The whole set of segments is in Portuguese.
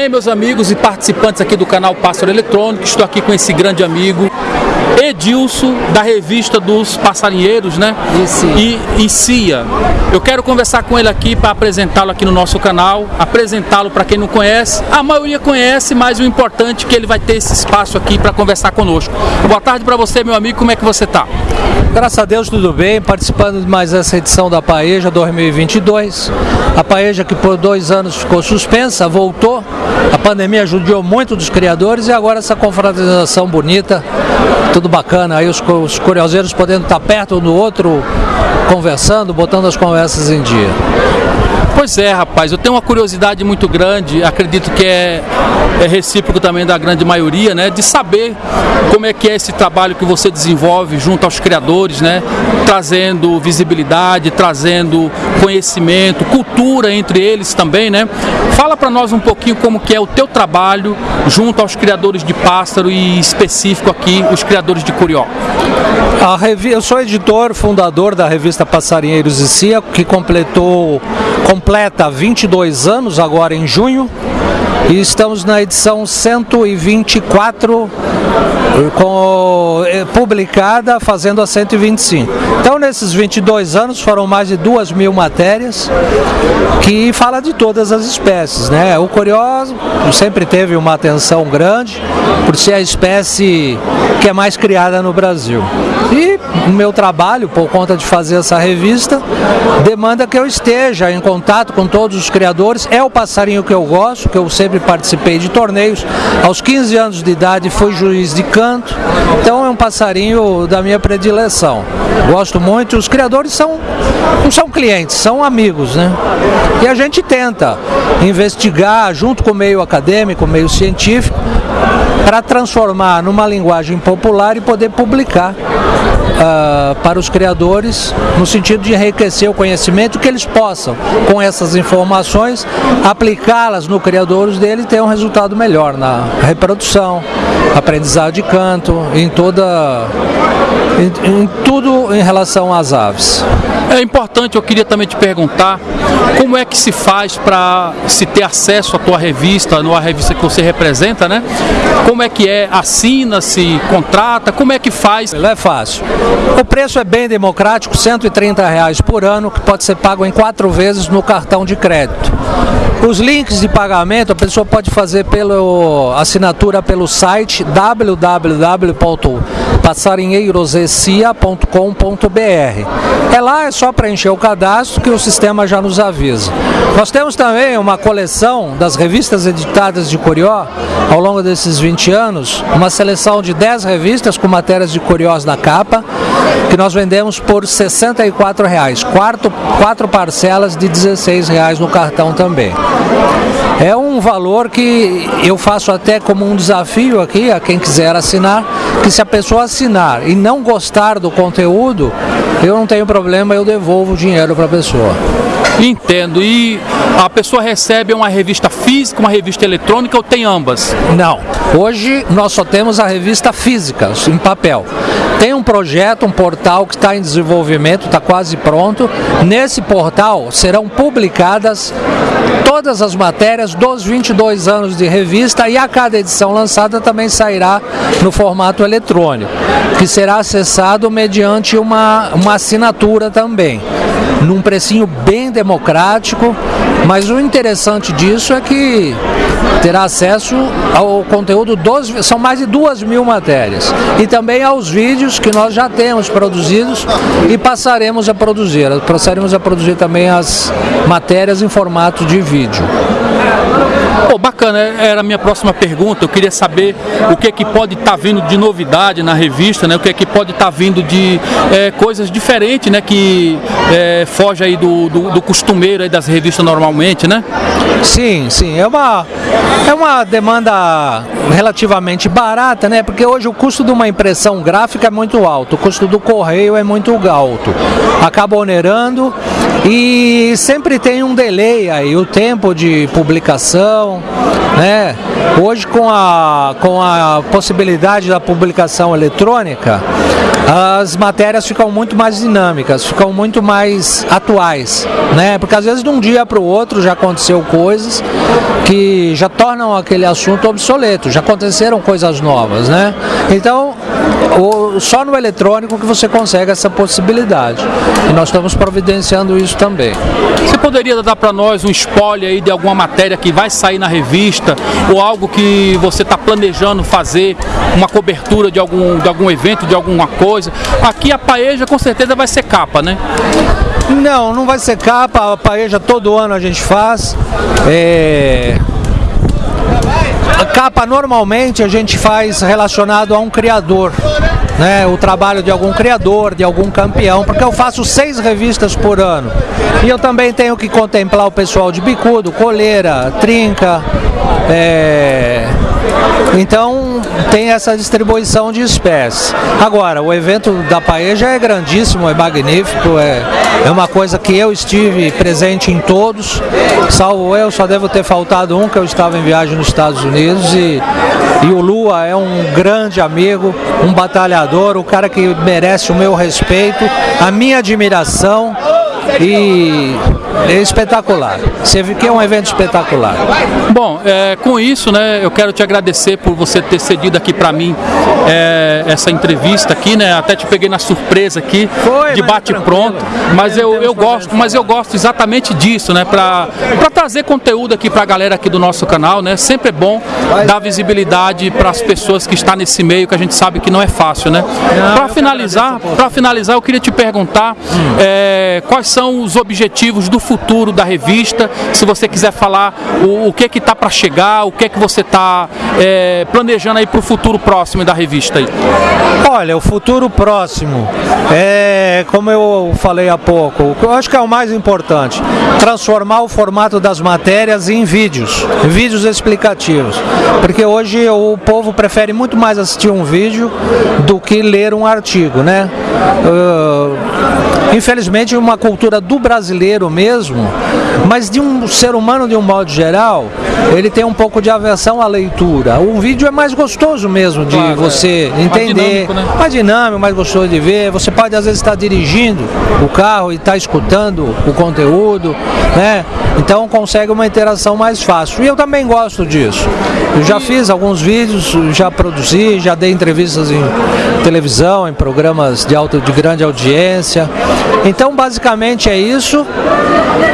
bem, meus amigos e participantes aqui do canal Pássaro Eletrônico? Estou aqui com esse grande amigo, Edilson, da revista dos passarinheiros, né? E, e Cia. Eu quero conversar com ele aqui para apresentá-lo aqui no nosso canal, apresentá-lo para quem não conhece. A maioria conhece, mas o importante é que ele vai ter esse espaço aqui para conversar conosco. Boa tarde para você, meu amigo, como é que você está? Graças a Deus tudo bem, participando de mais essa edição da Paeja 2022. A Paeja que por dois anos ficou suspensa, voltou. A pandemia ajudou muito dos criadores e agora essa confraternização bonita, tudo bacana. Aí os, os curioseiros podendo estar perto um do outro, conversando, botando as conversas em dia. Pois é, rapaz, eu tenho uma curiosidade muito grande, acredito que é, é, recíproco também da grande maioria, né, de saber como é que é esse trabalho que você desenvolve junto aos criadores, né, trazendo visibilidade, trazendo conhecimento, cultura entre eles também, né. Fala para nós um pouquinho como que é o teu trabalho junto aos criadores de pássaro e específico aqui os criadores de curió. eu sou editor, fundador da revista Passarinheiros e Cia, que completou completa 22 anos agora em junho e estamos na edição 124 com, eh, publicada fazendo a 125. Então nesses 22 anos foram mais de duas mil matérias que fala de todas as espécies. Né? O corió sempre teve uma atenção grande por ser a espécie que é mais criada no Brasil. E o meu trabalho, por conta de fazer essa revista, demanda que eu esteja em contato com todos os criadores. É o passarinho que eu gosto, que eu sempre participei de torneios. Aos 15 anos de idade fui juiz de canto, então é um passarinho da minha predileção. Gosto muito. Os criadores são não são clientes, são amigos, né? E a gente tenta investigar junto com o meio acadêmico, o meio científico, para transformar numa linguagem popular e poder publicar uh, para os criadores, no sentido de enriquecer o conhecimento, que eles possam, com essas informações, aplicá-las no criadores dele e ter um resultado melhor na reprodução, aprendizado de canto, em toda em, em, tudo em relação às aves. É importante, eu queria também te perguntar, como é que se faz para se ter acesso à tua revista, à revista que você representa, né? Como é que é? Assina, se contrata, como é que faz? É fácil. O preço é bem democrático, 130 reais por ano, que pode ser pago em quatro vezes no cartão de crédito. Os links de pagamento a pessoa pode fazer pela assinatura pelo site www.passarinheirosecia.com.br. É lá, é só preencher o cadastro que o sistema já nos avisa. Nós temos também uma coleção das revistas editadas de Curió ao longo desses 20 anos, uma seleção de 10 revistas com matérias de Curiós na capa, que nós vendemos por 64 reais, quatro, quatro parcelas de 16 reais no cartão também. É um valor que eu faço até como um desafio aqui a quem quiser assinar, que se a pessoa assinar e não gostar do conteúdo, eu não tenho problema, eu devolvo o dinheiro para a pessoa. Entendo. E a pessoa recebe uma revista física, uma revista eletrônica ou tem ambas? Não. Hoje nós só temos a revista física, em papel. Tem um projeto, um portal que está em desenvolvimento, está quase pronto. Nesse portal serão publicadas todas as matérias dos 22 anos de revista e a cada edição lançada também sairá no formato eletrônico, que será acessado mediante uma, uma assinatura também num precinho bem democrático, mas o interessante disso é que terá acesso ao conteúdo dos. São mais de duas mil matérias. E também aos vídeos que nós já temos produzidos e passaremos a produzir. Passaremos a produzir também as matérias em formato de vídeo. Pô, bacana, era a minha próxima pergunta. Eu queria saber o que é que pode estar tá vindo de novidade na revista, né? O que é que pode estar tá vindo de é, coisas diferentes, né? Que é, foge aí do, do, do, costumeiro aí das revistas normalmente, né? Sim, sim. É uma, é uma demanda relativamente barata, né? Porque hoje o custo de uma impressão gráfica é muito alto, o custo do correio é muito alto. Acaba onerando e sempre tem um delay aí, o tempo de publicação, né? Hoje, com a, com a possibilidade da publicação eletrônica, as matérias ficam muito mais dinâmicas, ficam muito mais atuais, né? Porque às vezes de um dia para o outro já aconteceu coisas que já tornam aquele assunto obsoleto, já aconteceram coisas novas, né? Então, o, só no eletrônico que você consegue essa possibilidade. E nós estamos providenciando isso também. Você poderia dar para nós um spoiler aí de alguma matéria que vai sair na revista ou algo que você está planejando fazer, uma cobertura de algum, de algum evento, de alguma coisa? Aqui a Paeja com certeza vai ser capa, né? Não, não vai ser capa, a Paeja todo ano a gente faz. É... Capa normalmente a gente faz relacionado a um criador né, o trabalho de algum criador, de algum campeão, porque eu faço seis revistas por ano. E eu também tenho que contemplar o pessoal de bicudo, coleira, trinca, é, então tem essa distribuição de espécies. Agora, o evento da Paeja é grandíssimo, é magnífico, é, é uma coisa que eu estive presente em todos, salvo eu, só devo ter faltado um que eu estava em viagem nos Estados Unidos e, e o Lua é um grande amigo, um batalhador, o cara que merece o meu respeito, a minha admiração e é espetacular. Você viu que é um evento espetacular. Bom, é, com isso, né, eu quero te agradecer por você ter cedido aqui para mim é, essa entrevista aqui, né? Até te peguei na surpresa aqui, Foi, de bate pronto. Mas eu, eu gosto, mas eu gosto exatamente disso, né? Para trazer conteúdo aqui para a galera aqui do nosso canal, né? Sempre é bom dar visibilidade para as pessoas que estão nesse meio que a gente sabe que não é fácil, né? Para finalizar, para finalizar, eu queria te perguntar é, quais são os objetivos do futuro da revista, se você quiser falar o, o que que está para chegar, o que que você está é, planejando aí para o futuro próximo da revista aí. Olha, o futuro próximo é, como eu falei há pouco, eu acho que é o mais importante, transformar o formato das matérias em vídeos, vídeos explicativos, porque hoje o povo prefere muito mais assistir um vídeo do que ler um artigo, né? Uh, infelizmente, uma cultura do brasileiro mesmo, mas de um ser humano de um modo geral, ele tem um pouco de aversão à leitura. O vídeo é mais gostoso mesmo de claro, você é. entender, mais dinâmico, né? mais dinâmico, mais gostoso de ver. Você pode às vezes estar dirigindo o carro e estar escutando o conteúdo, né? Então consegue uma interação mais fácil. E eu também gosto disso. Eu já fiz alguns vídeos, já produzi, já dei entrevistas em televisão, em programas de, alta, de grande audiência. Então basicamente é isso.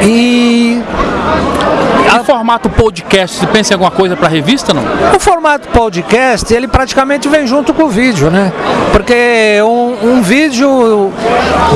E em formato podcast, você pensa em alguma coisa para revista, não? O formato podcast, ele praticamente vem junto com o vídeo, né? Porque um, um vídeo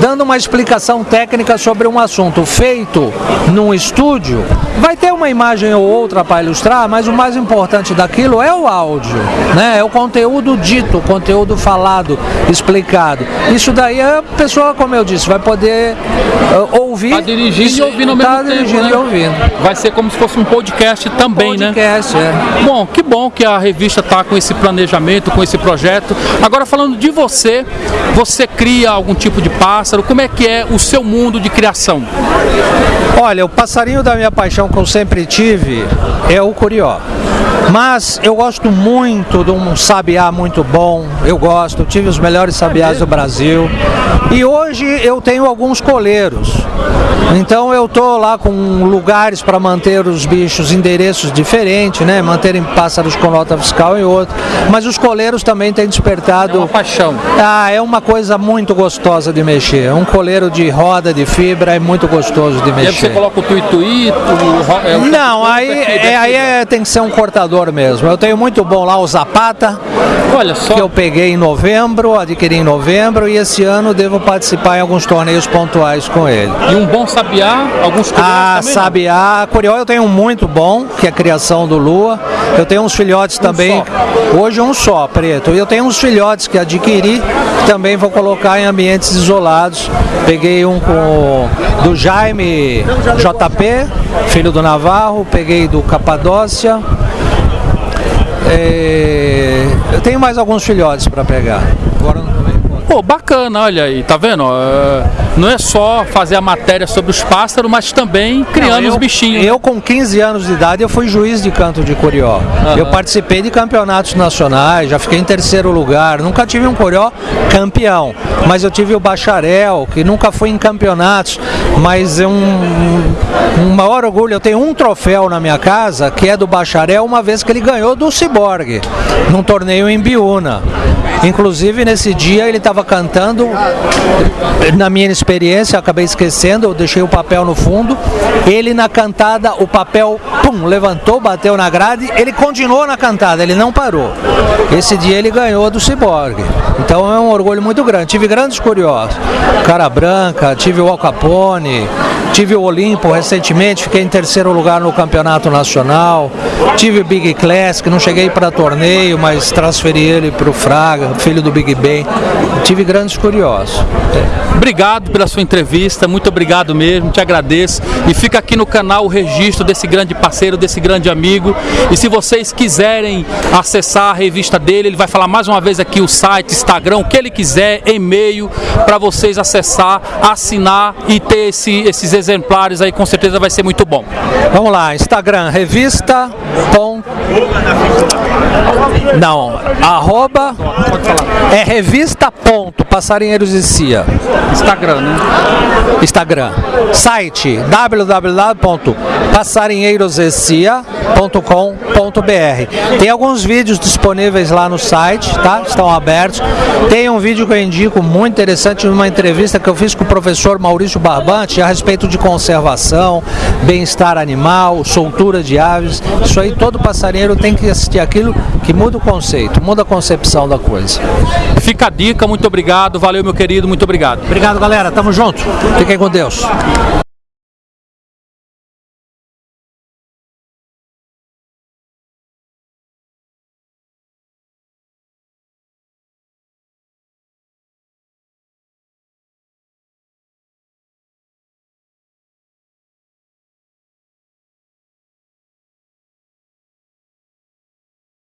dando uma explicação técnica sobre um assunto feito num estúdio, vai ter uma imagem ou outra para ilustrar, mas o mais importante daquilo é o áudio, né? É o conteúdo dito, o conteúdo falado, explicado. Isso daí a pessoa, como eu disse, vai poder uh, ouvir. Tá dirigindo e ouvindo ao mesmo tá tempo, dirigindo né? e ouvindo. Vai ser como se fosse um podcast também, podcast, né? É. Bom, que bom que a revista está com esse planejamento, com esse projeto. Agora falando de você, você cria algum tipo de pássaro? Como é que é o seu mundo de criação? Olha, o passarinho da minha paixão que eu sempre tive é o curió. Mas eu gosto muito de um sabiá muito bom, eu gosto, eu tive os melhores sabiás do Brasil. E hoje eu tenho alguns coleiros. Então eu tô lá com lugares para manter os bichos endereços diferentes, né? Manterem pássaros com nota fiscal e outro. Mas os coleiros também têm despertado. É uma paixão. Ah, é uma coisa muito gostosa de mexer. Um coleiro de roda de fibra é muito gostoso de mexer. E aí você coloca o tuituí, o... É Não, aí, é, aí é, tem que ser um cortador mesmo. Eu tenho muito bom lá o Zapata. Olha só. Que eu peguei em novembro, adquiri em novembro e esse ano devo participar em alguns torneios pontuais com ele. E um bom sabiá, alguns Ah, também, sabiá, curió eu tenho um muito bom, que é a criação do Lua. Eu tenho uns filhotes um também, só. hoje um só, preto. E eu tenho uns filhotes que adquiri, que também vou colocar em ambientes isolados. Peguei um com do Jaime JP, filho do Navarro, peguei do Capadócia. É... Eu tenho mais alguns filhotes para pegar. Agora não Pô, bacana, olha aí, tá vendo? Não é só fazer a matéria sobre os pássaros, mas também criando Não, eu, os bichinhos. Eu, com 15 anos de idade, eu fui juiz de canto de curió. Eu participei de campeonatos nacionais, já fiquei em terceiro lugar. Nunca tive um curió campeão, mas eu tive o bacharel, que nunca foi em campeonatos, mas é um, um maior orgulho. Eu tenho um troféu na minha casa, que é do bacharel, uma vez que ele ganhou do Ciborgue, num torneio em Biúna. Inclusive, nesse dia, ele estava cantando, na minha experiência, acabei esquecendo, eu deixei o papel no fundo. Ele na cantada, o papel, pum, levantou, bateu na grade, ele continuou na cantada, ele não parou. Esse dia ele ganhou do Ciborgue. Então é um orgulho muito grande. Tive grandes curiosos. Cara Branca, tive o Al Capone, 你 tive o Olimpo recentemente, fiquei em terceiro lugar no campeonato nacional. Tive o Big Class, que não cheguei para torneio, mas transferi ele para o Fraga, filho do Big Ben. Tive grandes curiosos. Obrigado pela sua entrevista, muito obrigado mesmo, te agradeço. E fica aqui no canal o registro desse grande parceiro, desse grande amigo. E se vocês quiserem acessar a revista dele, ele vai falar mais uma vez aqui o site, Instagram, o que ele quiser, e-mail, para vocês acessar, assinar e ter esse- esses exemplares aí, com certeza vai ser muito bom. Vamos lá, Instagram, revista. Pon... Não, arroba é revista ponto passarinheiros e cia. Instagram, né? Instagram. Site www.passarinheirosecia.com.br. Tem alguns vídeos disponíveis lá no site, tá? Estão abertos. Tem um vídeo que eu indico muito interessante, uma entrevista que eu fiz com o professor Maurício Barbante a respeito de conservação, bem-estar animal, soltura de aves. Isso aí todo tem que assistir aquilo que muda o conceito, muda a concepção da coisa. Fica a dica, muito obrigado, valeu meu querido, muito obrigado. Obrigado, galera. Tamo junto. Fiquem com Deus.